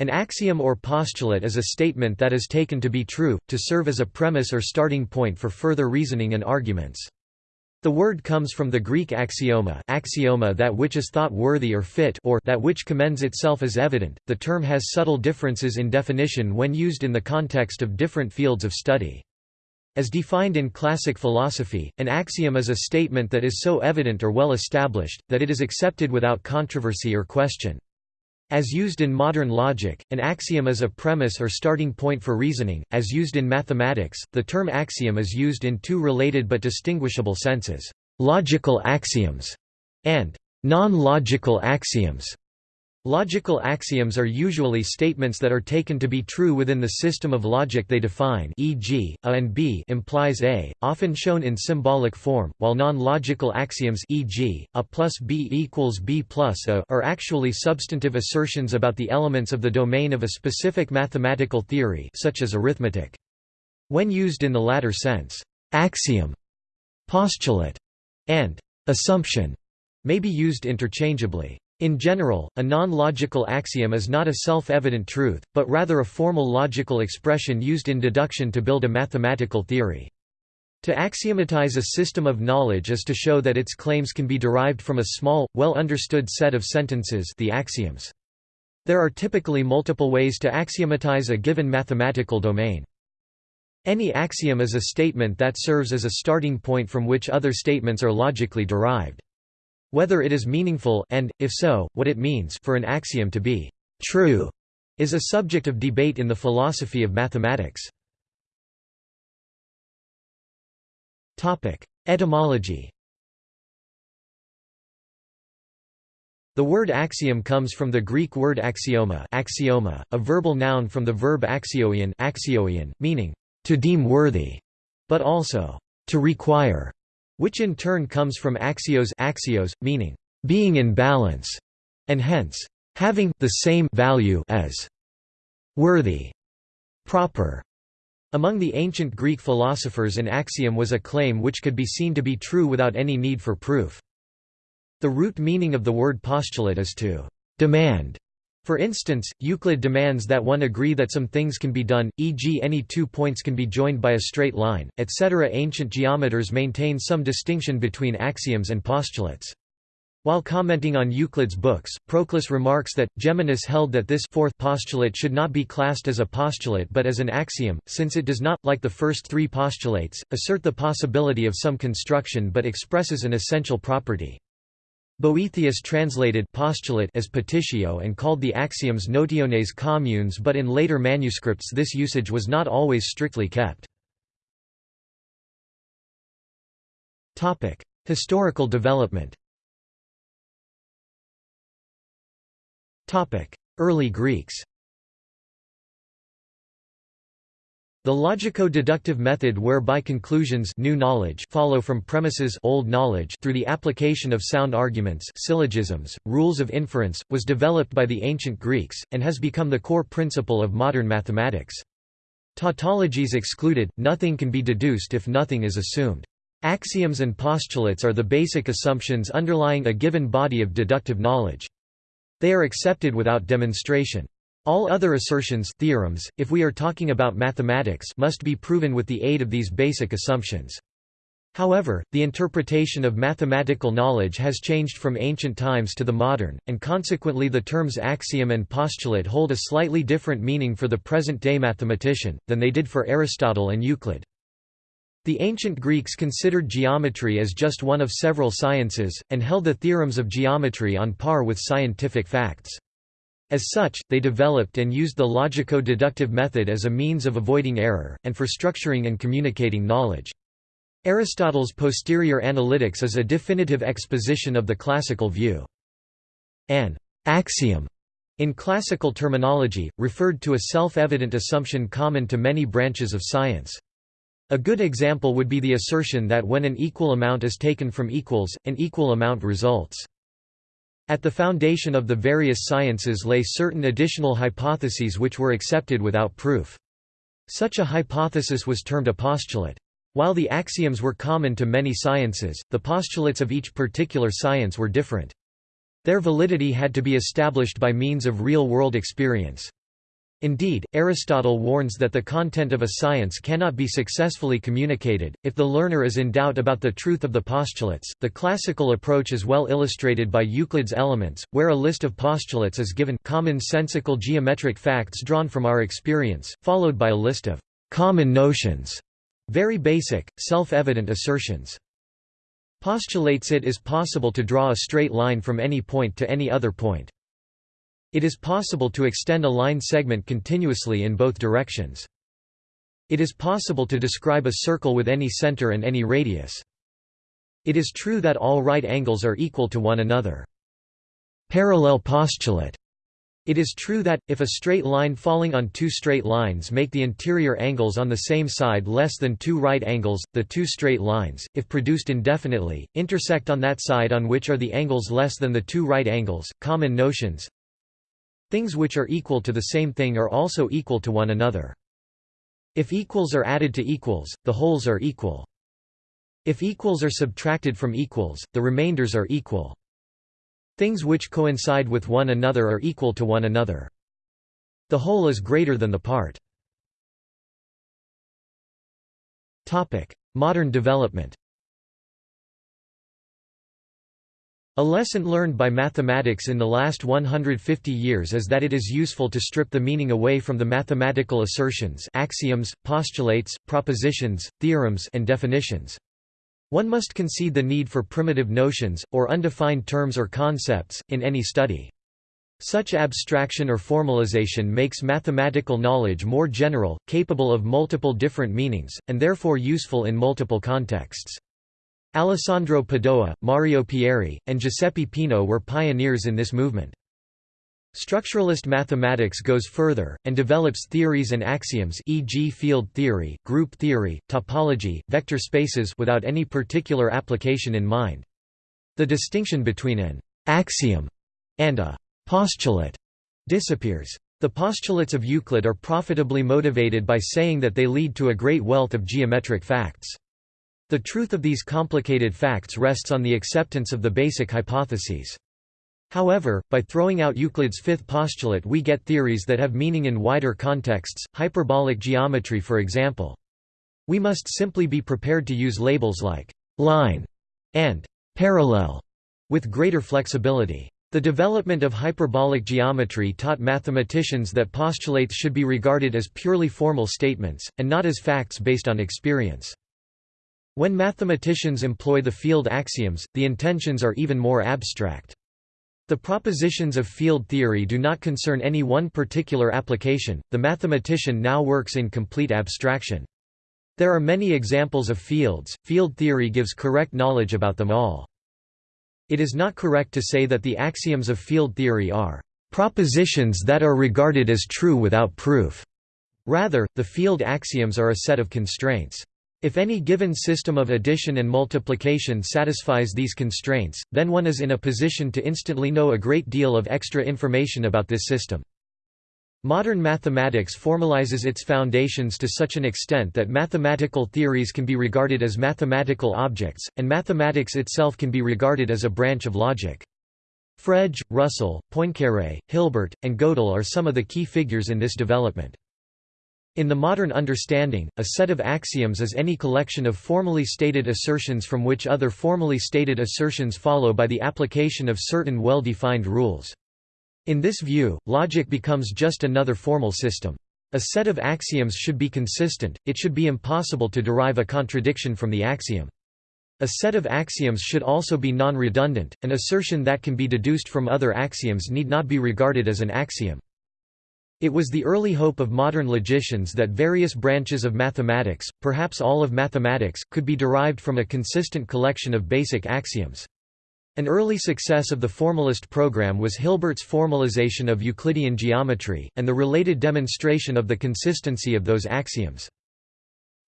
An axiom or postulate is a statement that is taken to be true, to serve as a premise or starting point for further reasoning and arguments. The word comes from the Greek axioma, axioma that which is thought worthy or fit or that which commends itself as evident. The term has subtle differences in definition when used in the context of different fields of study. As defined in classic philosophy, an axiom is a statement that is so evident or well established, that it is accepted without controversy or question. As used in modern logic, an axiom is a premise or starting point for reasoning. As used in mathematics, the term axiom is used in two related but distinguishable senses: logical axioms and non-logical axioms. Logical axioms are usually statements that are taken to be true within the system of logic they define e.g., a and b implies a, often shown in symbolic form, while non-logical axioms e.g., a plus b equals b plus a are actually substantive assertions about the elements of the domain of a specific mathematical theory such as arithmetic. When used in the latter sense, axiom, postulate, and assumption may be used interchangeably. In general, a non-logical axiom is not a self-evident truth, but rather a formal logical expression used in deduction to build a mathematical theory. To axiomatize a system of knowledge is to show that its claims can be derived from a small, well-understood set of sentences the axioms. There are typically multiple ways to axiomatize a given mathematical domain. Any axiom is a statement that serves as a starting point from which other statements are logically derived. Whether it is meaningful and, if so, what it means for an axiom to be true is a subject of debate in the philosophy of mathematics. Etymology The word axiom comes from the Greek word axioma, axioma a verbal noun from the verb axioion, axioion meaning, to deem worthy, but also, to require which in turn comes from axios axios, meaning, being in balance, and hence, having the same value as worthy, proper. Among the ancient Greek philosophers an axiom was a claim which could be seen to be true without any need for proof. The root meaning of the word postulate is to demand for instance, Euclid demands that one agree that some things can be done, e.g. any two points can be joined by a straight line, etc. Ancient geometers maintain some distinction between axioms and postulates. While commenting on Euclid's books, Proclus remarks that, Geminus held that this fourth postulate should not be classed as a postulate but as an axiom, since it does not, like the first three postulates, assert the possibility of some construction but expresses an essential property. Boethius translated postulate as petitio and called the axioms notiones communes but in later manuscripts this usage was not always strictly kept. Historical development Early Greeks The logico-deductive method whereby conclusions new knowledge follow from premises old knowledge through the application of sound arguments syllogisms, rules of inference, was developed by the ancient Greeks, and has become the core principle of modern mathematics. Tautologies excluded, nothing can be deduced if nothing is assumed. Axioms and postulates are the basic assumptions underlying a given body of deductive knowledge. They are accepted without demonstration. All other assertions theorems, if we are talking about mathematics must be proven with the aid of these basic assumptions. However, the interpretation of mathematical knowledge has changed from ancient times to the modern, and consequently the terms axiom and postulate hold a slightly different meaning for the present-day mathematician, than they did for Aristotle and Euclid. The ancient Greeks considered geometry as just one of several sciences, and held the theorems of geometry on par with scientific facts. As such, they developed and used the logico-deductive method as a means of avoiding error, and for structuring and communicating knowledge. Aristotle's posterior analytics is a definitive exposition of the classical view. An axiom, in classical terminology, referred to a self-evident assumption common to many branches of science. A good example would be the assertion that when an equal amount is taken from equals, an equal amount results. At the foundation of the various sciences lay certain additional hypotheses which were accepted without proof. Such a hypothesis was termed a postulate. While the axioms were common to many sciences, the postulates of each particular science were different. Their validity had to be established by means of real-world experience. Indeed, Aristotle warns that the content of a science cannot be successfully communicated, if the learner is in doubt about the truth of the postulates. The classical approach is well illustrated by Euclid's Elements, where a list of postulates is given common-sensical geometric facts drawn from our experience, followed by a list of common notions, very basic, self-evident assertions. Postulates it is possible to draw a straight line from any point to any other point. It is possible to extend a line segment continuously in both directions. It is possible to describe a circle with any center and any radius. It is true that all right angles are equal to one another. Parallel postulate. It is true that, if a straight line falling on two straight lines make the interior angles on the same side less than two right angles, the two straight lines, if produced indefinitely, intersect on that side on which are the angles less than the two right angles. Common notions Things which are equal to the same thing are also equal to one another. If equals are added to equals, the wholes are equal. If equals are subtracted from equals, the remainders are equal. Things which coincide with one another are equal to one another. The whole is greater than the part. Modern development A lesson learned by mathematics in the last 150 years is that it is useful to strip the meaning away from the mathematical assertions axioms, postulates, propositions, theorems and definitions. One must concede the need for primitive notions, or undefined terms or concepts, in any study. Such abstraction or formalization makes mathematical knowledge more general, capable of multiple different meanings, and therefore useful in multiple contexts. Alessandro Padoa, Mario Pieri, and Giuseppe Peano were pioneers in this movement. Structuralist mathematics goes further, and develops theories and axioms e.g. field theory, group theory, topology, vector spaces without any particular application in mind. The distinction between an «axiom» and a «postulate» disappears. The postulates of Euclid are profitably motivated by saying that they lead to a great wealth of geometric facts. The truth of these complicated facts rests on the acceptance of the basic hypotheses. However, by throwing out Euclid's fifth postulate we get theories that have meaning in wider contexts, hyperbolic geometry for example. We must simply be prepared to use labels like «line» and «parallel» with greater flexibility. The development of hyperbolic geometry taught mathematicians that postulates should be regarded as purely formal statements, and not as facts based on experience. When mathematicians employ the field axioms, the intentions are even more abstract. The propositions of field theory do not concern any one particular application, the mathematician now works in complete abstraction. There are many examples of fields, field theory gives correct knowledge about them all. It is not correct to say that the axioms of field theory are propositions that are regarded as true without proof. Rather, the field axioms are a set of constraints. If any given system of addition and multiplication satisfies these constraints, then one is in a position to instantly know a great deal of extra information about this system. Modern mathematics formalizes its foundations to such an extent that mathematical theories can be regarded as mathematical objects, and mathematics itself can be regarded as a branch of logic. Frege, Russell, Poincaré, Hilbert, and Gödel are some of the key figures in this development. In the modern understanding, a set of axioms is any collection of formally stated assertions from which other formally stated assertions follow by the application of certain well-defined rules. In this view, logic becomes just another formal system. A set of axioms should be consistent, it should be impossible to derive a contradiction from the axiom. A set of axioms should also be non-redundant, an assertion that can be deduced from other axioms need not be regarded as an axiom. It was the early hope of modern logicians that various branches of mathematics, perhaps all of mathematics, could be derived from a consistent collection of basic axioms. An early success of the formalist program was Hilbert's formalization of Euclidean geometry, and the related demonstration of the consistency of those axioms.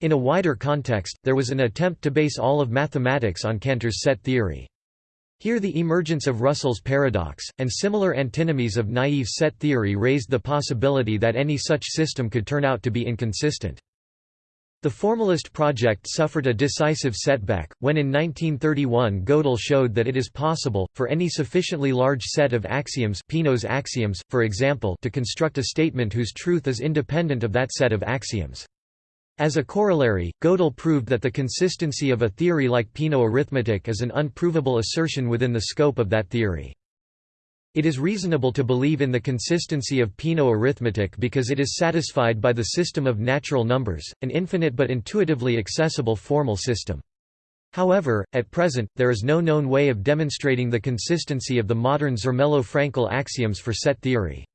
In a wider context, there was an attempt to base all of mathematics on Cantor's set theory. Here the emergence of Russell's paradox, and similar antinomies of naive set theory raised the possibility that any such system could turn out to be inconsistent. The formalist project suffered a decisive setback, when in 1931 Gödel showed that it is possible, for any sufficiently large set of axioms Peano's axioms, for example to construct a statement whose truth is independent of that set of axioms. As a corollary, Gödel proved that the consistency of a theory like Peano arithmetic is an unprovable assertion within the scope of that theory. It is reasonable to believe in the consistency of Peano arithmetic because it is satisfied by the system of natural numbers, an infinite but intuitively accessible formal system. However, at present, there is no known way of demonstrating the consistency of the modern Zermelo-Fraenkel axioms for set theory.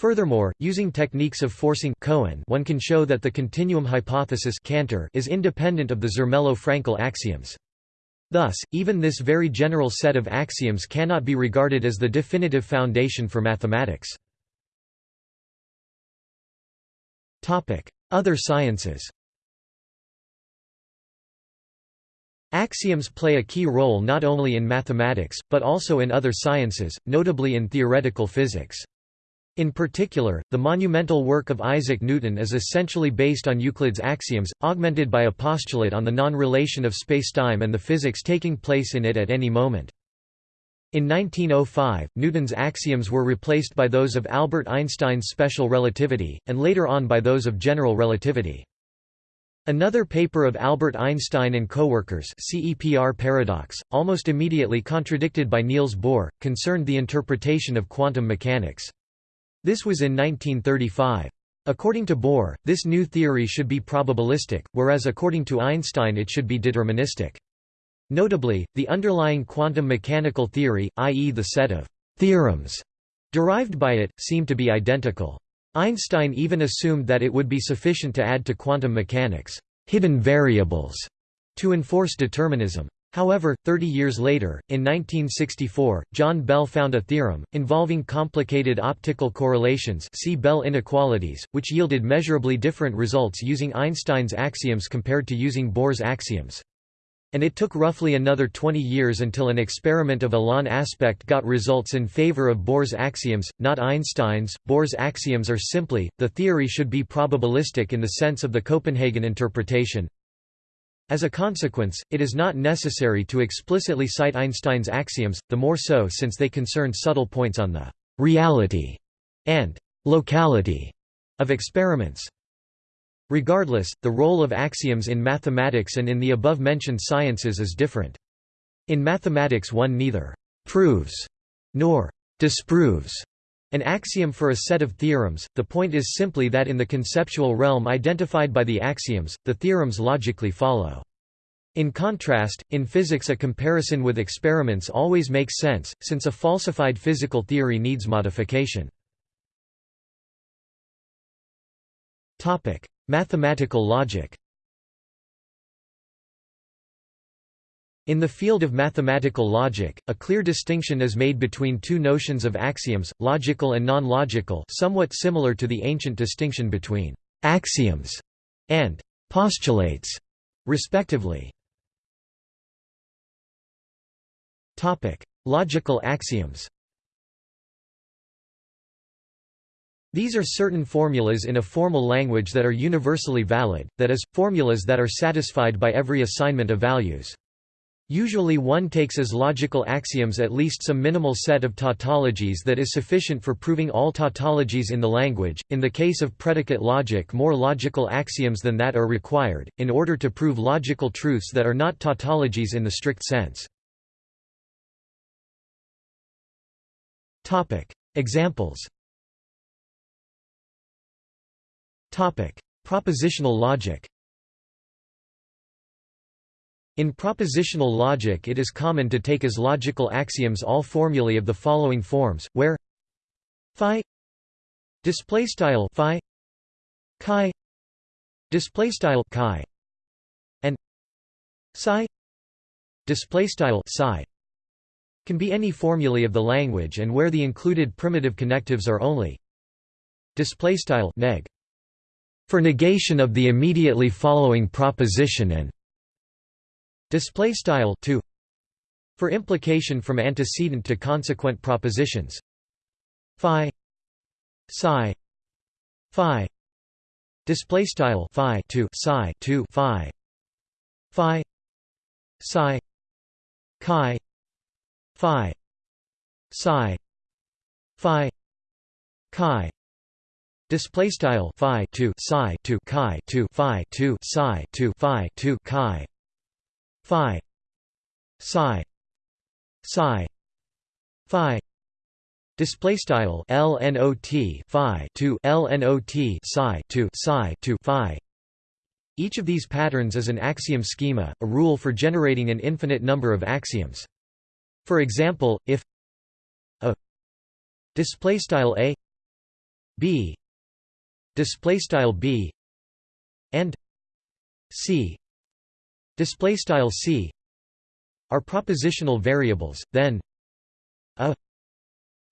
Furthermore, using techniques of forcing Cohen one can show that the continuum hypothesis Cantor is independent of the Zermelo-Fraenkel axioms. Thus, even this very general set of axioms cannot be regarded as the definitive foundation for mathematics. Other sciences Axioms play a key role not only in mathematics, but also in other sciences, notably in theoretical physics. In particular, the monumental work of Isaac Newton is essentially based on Euclid's axioms, augmented by a postulate on the non-relation of spacetime and the physics taking place in it at any moment. In 1905, Newton's axioms were replaced by those of Albert Einstein's special relativity, and later on by those of general relativity. Another paper of Albert Einstein and co-workers see EPR paradox, almost immediately contradicted by Niels Bohr, concerned the interpretation of quantum mechanics. This was in 1935. According to Bohr, this new theory should be probabilistic, whereas according to Einstein it should be deterministic. Notably, the underlying quantum mechanical theory, i.e. the set of «theorems» derived by it, seem to be identical. Einstein even assumed that it would be sufficient to add to quantum mechanics «hidden variables» to enforce determinism. However, 30 years later, in 1964, John Bell found a theorem, involving complicated optical correlations see Bell inequalities, which yielded measurably different results using Einstein's axioms compared to using Bohr's axioms. And it took roughly another 20 years until an experiment of Alain Aspect got results in favor of Bohr's axioms, not Einstein's. Bohr's axioms are simply, the theory should be probabilistic in the sense of the Copenhagen interpretation, as a consequence, it is not necessary to explicitly cite Einstein's axioms, the more so since they concern subtle points on the «reality» and «locality» of experiments. Regardless, the role of axioms in mathematics and in the above-mentioned sciences is different. In mathematics one neither «proves» nor «disproves» an axiom for a set of theorems, the point is simply that in the conceptual realm identified by the axioms, the theorems logically follow. In contrast, in physics a comparison with experiments always makes sense, since a falsified physical theory needs modification. Mathematical logic In the field of mathematical logic, a clear distinction is made between two notions of axioms, logical and non-logical somewhat similar to the ancient distinction between «axioms» and «postulates», respectively. Logical axioms These are certain formulas in a formal language that are universally valid, that is, formulas that are satisfied by every assignment of values. Usually one takes as logical axioms at least some minimal set of tautologies that is sufficient for proving all tautologies in the language. In the case of predicate logic more logical axioms than that are required, in order to prove logical truths that are not tautologies in the strict sense. Examples Propositional logic in propositional logic it is common to take as logical axioms all formulae of the following forms, where phi display style chi display style and psi display style can be any formulae of the language and where the included primitive connectives are only display style neg. For negation of the immediately following proposition and display style 2 for implication from antecedent to consequent propositions. Phi psi phi display style phi to psi to phi phi psi chi phi psi phi chi display style phi to psi to chi to phi to psi to phi to chi phi. Psi. Psi. Phi. Display style lnot phi to lnot psi to psi to phi. Each of these patterns is an axiom schema a rule for generating an infinite number of axioms. For example if a display style a b display style b and c display style c are propositional variables then a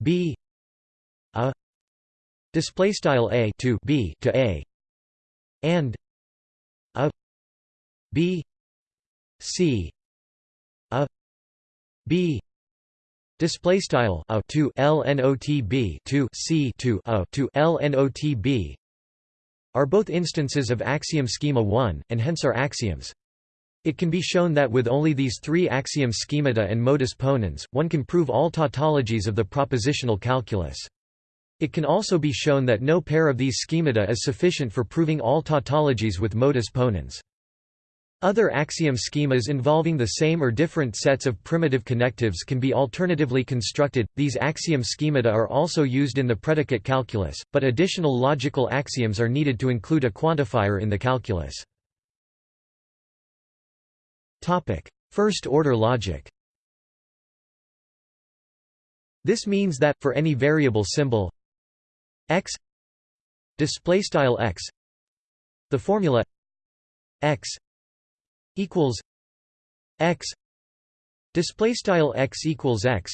b a display style a to b to a and a b c a b display style a to lnotb to c to a to lnotb are both instances of axiom schema 1 and hence are axioms it can be shown that with only these three axiom schemata and modus ponens, one can prove all tautologies of the propositional calculus. It can also be shown that no pair of these schemata is sufficient for proving all tautologies with modus ponens. Other axiom schemas involving the same or different sets of primitive connectives can be alternatively constructed. These axiom schemata are also used in the predicate calculus, but additional logical axioms are needed to include a quantifier in the calculus. Topic: First-order logic. This means that for any variable symbol x x the formula x equals x display style x equals x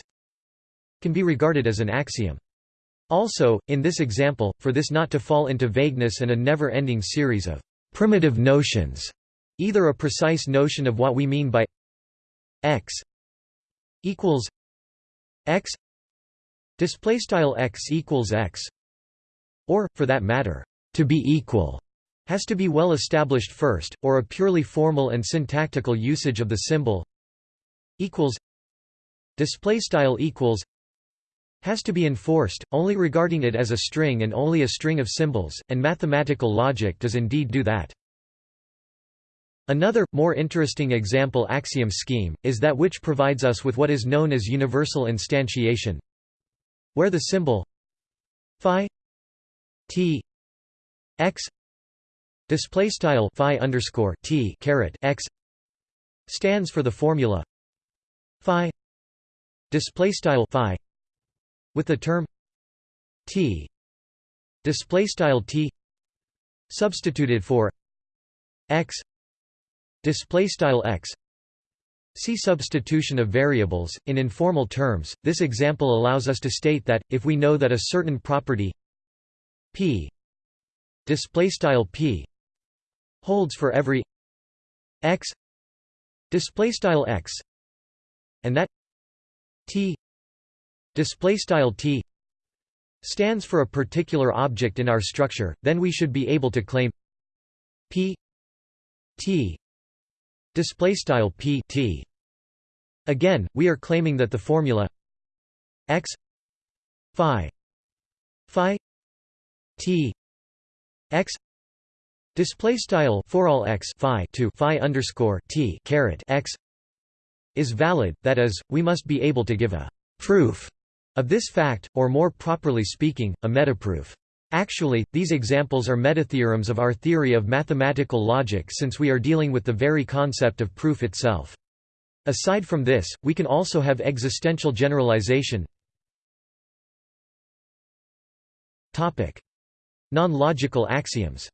can be regarded as an axiom also in this example for this not to fall into vagueness and a never-ending series of primitive notions Either a precise notion of what we mean by x equals x display style x equals x or for that matter to be equal has to be well established first or a purely formal and syntactical usage of the symbol equals display style equals has to be enforced only regarding it as a string and only a string of symbols and mathematical logic does indeed do that Another, more interesting example axiom scheme, is that which provides us with what is known as universal instantiation where the symbol phi t x display style phi underscore t caret x stands for the formula phi display style phi with the term t display style t substituted for x display style x See substitution of variables. In informal terms, this example allows us to state that if we know that a certain property p display style p holds for every x display style x and that t display style t stands for a particular object in our structure, then we should be able to claim p t display style p t. Again we are claiming that the formula x phi phi t x display style for all x phi to phi underscore t caret x is valid that is we must be able to give a proof of this fact or more properly speaking a metaproof Actually, these examples are metatheorems of our theory of mathematical logic since we are dealing with the very concept of proof itself. Aside from this, we can also have existential generalization Non-logical axioms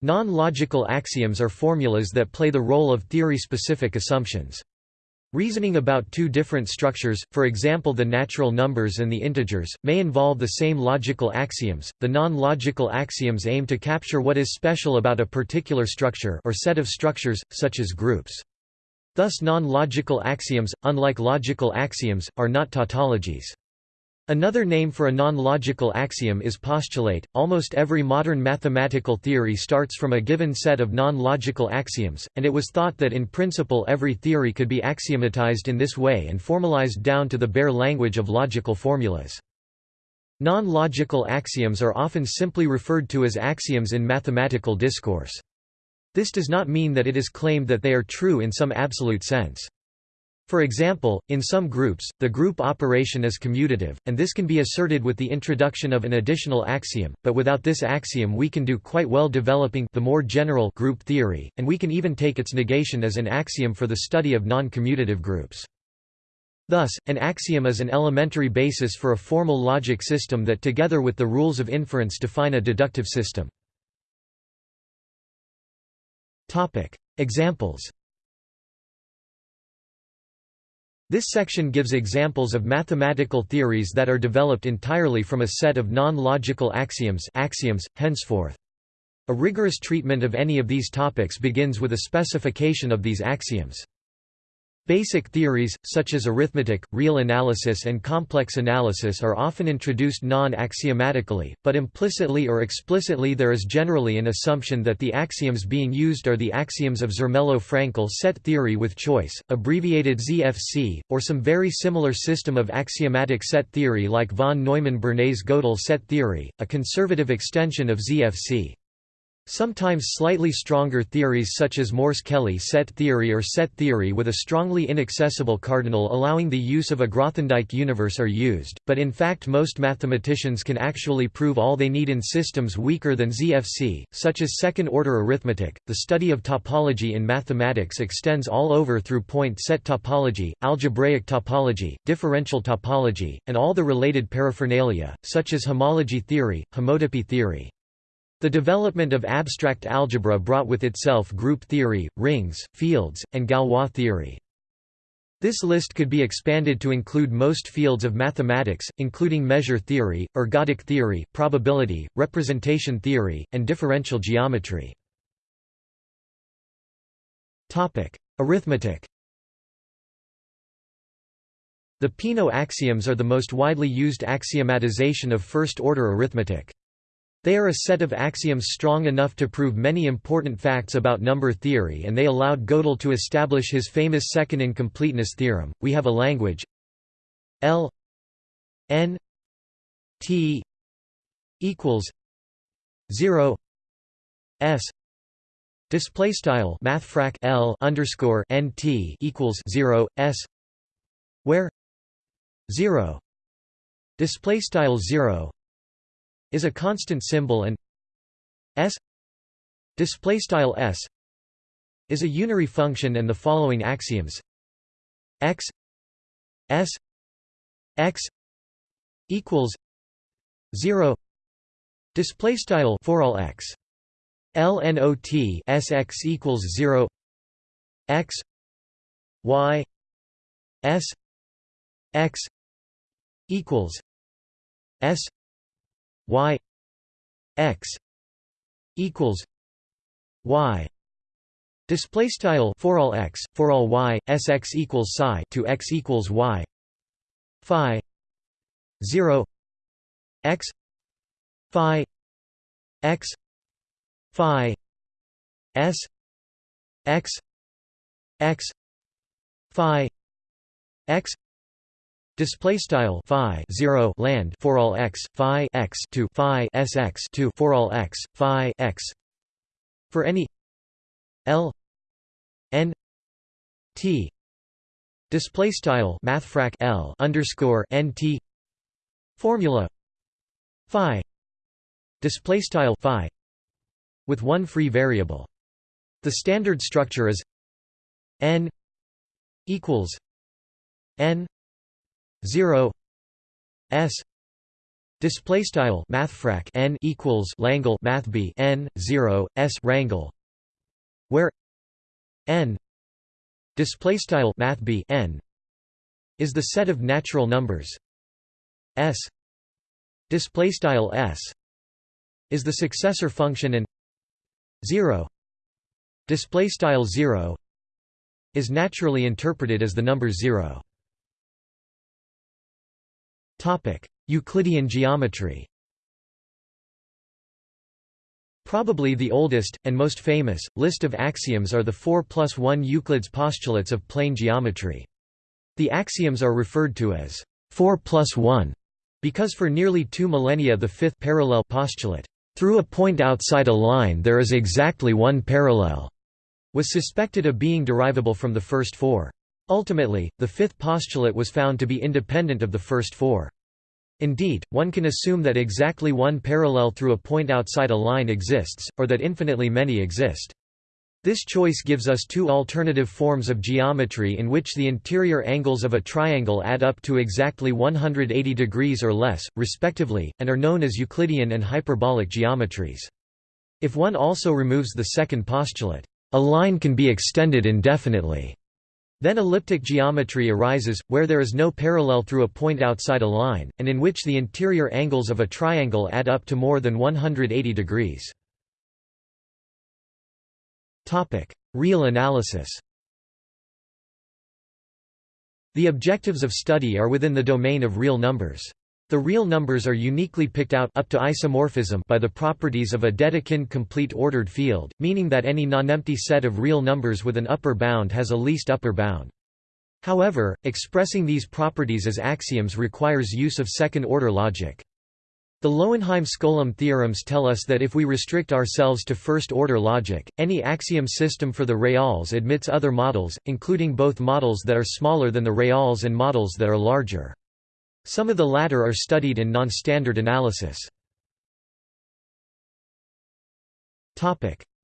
Non-logical axioms are formulas that play the role of theory-specific assumptions. Reasoning about two different structures, for example the natural numbers and the integers, may involve the same logical axioms. The non-logical axioms aim to capture what is special about a particular structure or set of structures, such as groups. Thus non-logical axioms, unlike logical axioms, are not tautologies. Another name for a non-logical axiom is postulate. Almost every modern mathematical theory starts from a given set of non-logical axioms, and it was thought that in principle every theory could be axiomatized in this way and formalized down to the bare language of logical formulas. Non-logical axioms are often simply referred to as axioms in mathematical discourse. This does not mean that it is claimed that they are true in some absolute sense. For example, in some groups, the group operation is commutative, and this can be asserted with the introduction of an additional axiom, but without this axiom we can do quite well developing the more general group theory, and we can even take its negation as an axiom for the study of non-commutative groups. Thus, an axiom is an elementary basis for a formal logic system that together with the rules of inference define a deductive system. Examples This section gives examples of mathematical theories that are developed entirely from a set of non-logical axioms axioms, henceforth. A rigorous treatment of any of these topics begins with a specification of these axioms. Basic theories, such as arithmetic, real analysis and complex analysis are often introduced non-axiomatically, but implicitly or explicitly there is generally an assumption that the axioms being used are the axioms of Zermelo-Fraenkel set theory with choice, abbreviated ZFC, or some very similar system of axiomatic set theory like von Neumann-Bernays-Gödel set theory, a conservative extension of ZFC. Sometimes slightly stronger theories such as Morse-Kelley set theory or set theory with a strongly inaccessible cardinal allowing the use of a Grothendieck universe are used, but in fact most mathematicians can actually prove all they need in systems weaker than ZFC, such as second-order arithmetic. The study of topology in mathematics extends all over through point set topology, algebraic topology, differential topology, and all the related paraphernalia, such as homology theory, homotopy theory. The development of abstract algebra brought with itself group theory, rings, fields, and Galois theory. This list could be expanded to include most fields of mathematics, including measure theory, ergodic theory, probability, representation theory, and differential geometry. Arithmetic The Peano axioms are the most widely used axiomatization of first-order arithmetic. They are a set of axioms strong enough to prove many important facts about number theory and they allowed Gödel to establish his famous second incompleteness theorem. We have a language L n t equals 0 s display style mathfrak L underscore n t equals 0 s where 0 display style 0 is a constant symbol and s display style s is a unary function and the following axioms. X s x equals 0 display style for all x. Lnot sx equals 0 x y s x equals s y x equals y. Display style for all x for all y sx equals psi to x equals y. Phi 0 x phi x phi s x x phi x Display style phi zero land for all x phi x to phi sx to for all x phi x. For any l n t. Display style mathfrak l underscore n t. Formula phi. Display style phi with one free variable. The standard structure is n equals n 0 s display style mathfrak n equals langle math b n 0 s rangle where n display style math b n is the set of natural numbers s display style s is the successor function and 0 display style 0 is naturally interpreted as the number 0 Topic: Euclidean geometry Probably the oldest, and most famous, list of axioms are the 4 plus 1 Euclid's postulates of plane geometry. The axioms are referred to as 4 plus 1 because for nearly two millennia the fifth parallel postulate, through a point outside a line there is exactly one parallel, was suspected of being derivable from the first four. Ultimately, the fifth postulate was found to be independent of the first four. Indeed, one can assume that exactly one parallel through a point outside a line exists, or that infinitely many exist. This choice gives us two alternative forms of geometry in which the interior angles of a triangle add up to exactly 180 degrees or less, respectively, and are known as Euclidean and hyperbolic geometries. If one also removes the second postulate, a line can be extended indefinitely. Then elliptic geometry arises, where there is no parallel through a point outside a line, and in which the interior angles of a triangle add up to more than 180 degrees. Real analysis The objectives of study are within the domain of real numbers. The real numbers are uniquely picked out up to isomorphism by the properties of a Dedekind complete ordered field, meaning that any nonempty set of real numbers with an upper bound has a least upper bound. However, expressing these properties as axioms requires use of second-order logic. The Lowenheim-Skolem theorems tell us that if we restrict ourselves to first-order logic, any axiom system for the reals admits other models, including both models that are smaller than the reals and models that are larger. Some of the latter are studied in non-standard analysis.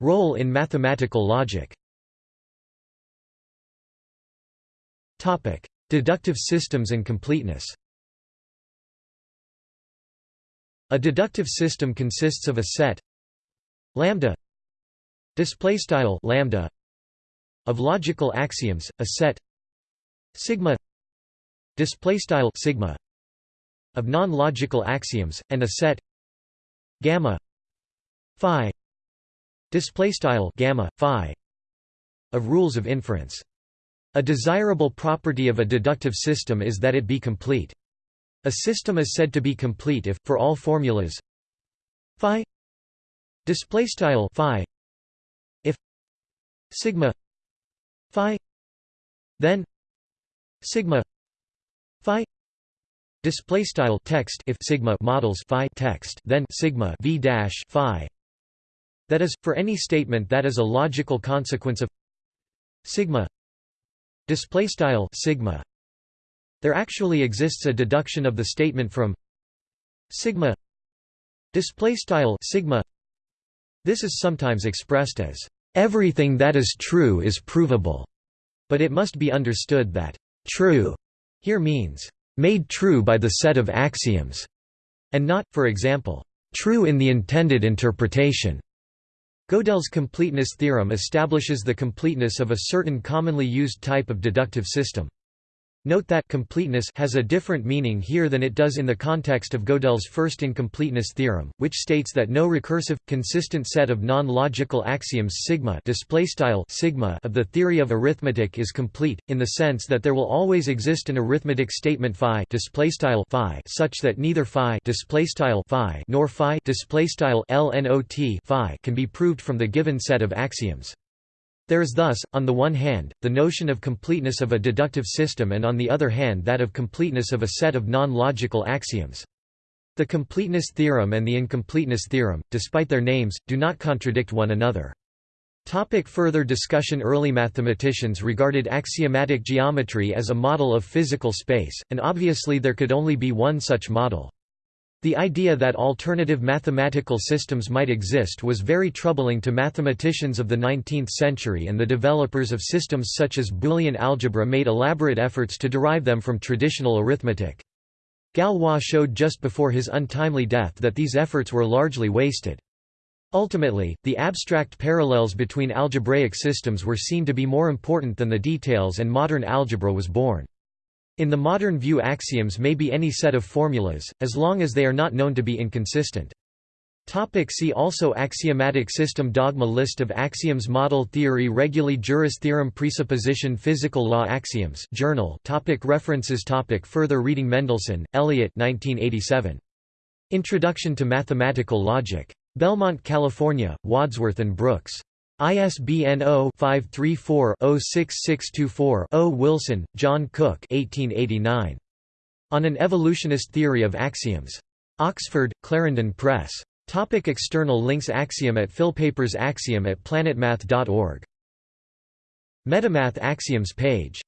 Role in mathematical logic. Deductive systems and completeness. A deductive system consists of a set lambda display style lambda of logical axioms, a set sigma display style sigma of non-logical axioms, and a set gamma phi display style gamma phi of rules of inference. A desirable property of a deductive system is that it be complete. A system is said to be complete if, for all formulas, phi display style phi if sigma phi then sigma phi Display style text if sigma models phi text then sigma v dash phi. That is, for any statement that is a logical consequence of sigma. Display style sigma. There actually exists a deduction of the statement from sigma. Display style sigma. This is sometimes expressed as everything that is true is provable, but it must be understood that true here means made true by the set of axioms, and not, for example, true in the intended interpretation. Gödel's completeness theorem establishes the completeness of a certain commonly used type of deductive system. Note that completeness has a different meaning here than it does in the context of Gödel's first incompleteness theorem, which states that no recursive, consistent set of non-logical axioms sigma, sigma of the theory of arithmetic is complete, in the sense that there will always exist an arithmetic statement phi, phi such that neither phi, phi nor phi, phi can be proved from the given set of axioms. There is thus, on the one hand, the notion of completeness of a deductive system and on the other hand that of completeness of a set of non-logical axioms. The completeness theorem and the incompleteness theorem, despite their names, do not contradict one another. Topic further discussion Early mathematicians regarded axiomatic geometry as a model of physical space, and obviously there could only be one such model. The idea that alternative mathematical systems might exist was very troubling to mathematicians of the 19th century and the developers of systems such as Boolean algebra made elaborate efforts to derive them from traditional arithmetic. Galois showed just before his untimely death that these efforts were largely wasted. Ultimately, the abstract parallels between algebraic systems were seen to be more important than the details and modern algebra was born. In the modern view axioms may be any set of formulas, as long as they are not known to be inconsistent. Topic see also Axiomatic system Dogma List of axioms Model theory Reguli juris theorem Presupposition Physical law Axioms Journal topic References topic Further reading Mendelson, Elliott 1987. Introduction to Mathematical Logic. Belmont, California, Wadsworth and Brooks. ISBN 0-534-06624-0 Wilson, John Cook 1889. On an Evolutionist Theory of Axioms. Oxford, Clarendon Press. Topic external links Axiom at Philpapers Axiom at planetmath.org. Metamath Axioms page